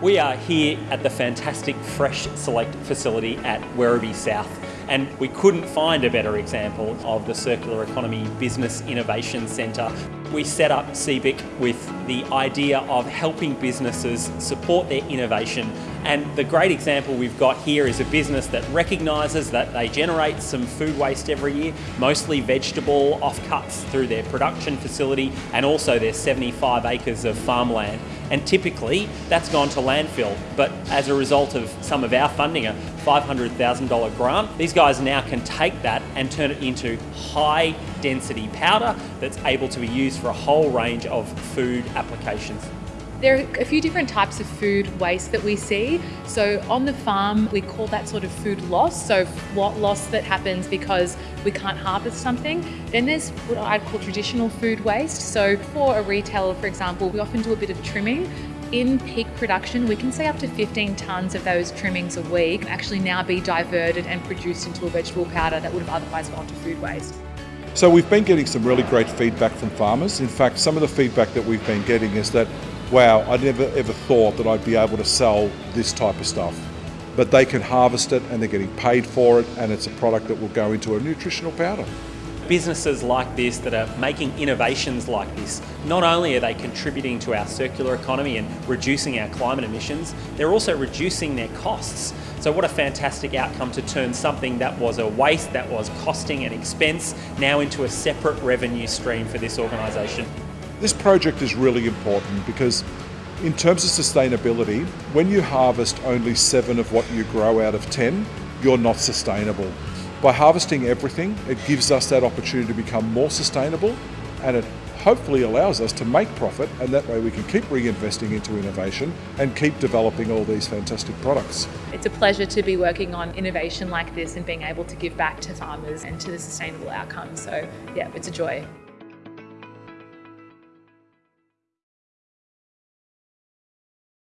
We are here at the fantastic Fresh Select facility at Werribee South and we couldn't find a better example of the Circular Economy Business Innovation Centre. We set up CEBIC with the idea of helping businesses support their innovation and the great example we've got here is a business that recognises that they generate some food waste every year, mostly vegetable offcuts through their production facility and also their 75 acres of farmland. And typically that's gone to landfill, but as a result of some of our funding, a $500,000 grant, these guys now can take that and turn it into high density powder that's able to be used for a whole range of food applications. There are a few different types of food waste that we see. So on the farm, we call that sort of food loss. So what loss that happens because we can't harvest something. Then there's what I'd call traditional food waste. So for a retailer, for example, we often do a bit of trimming in peak production, we can say up to 15 tonnes of those trimmings a week actually now be diverted and produced into a vegetable powder that would have otherwise gone to food waste. So we've been getting some really great feedback from farmers. In fact, some of the feedback that we've been getting is that, wow, I never ever thought that I'd be able to sell this type of stuff. But they can harvest it and they're getting paid for it and it's a product that will go into a nutritional powder businesses like this that are making innovations like this, not only are they contributing to our circular economy and reducing our climate emissions, they're also reducing their costs. So what a fantastic outcome to turn something that was a waste, that was costing an expense, now into a separate revenue stream for this organisation. This project is really important because in terms of sustainability, when you harvest only seven of what you grow out of 10, you're not sustainable. By harvesting everything, it gives us that opportunity to become more sustainable and it hopefully allows us to make profit and that way we can keep reinvesting into innovation and keep developing all these fantastic products. It's a pleasure to be working on innovation like this and being able to give back to farmers and to the sustainable outcomes. So yeah, it's a joy.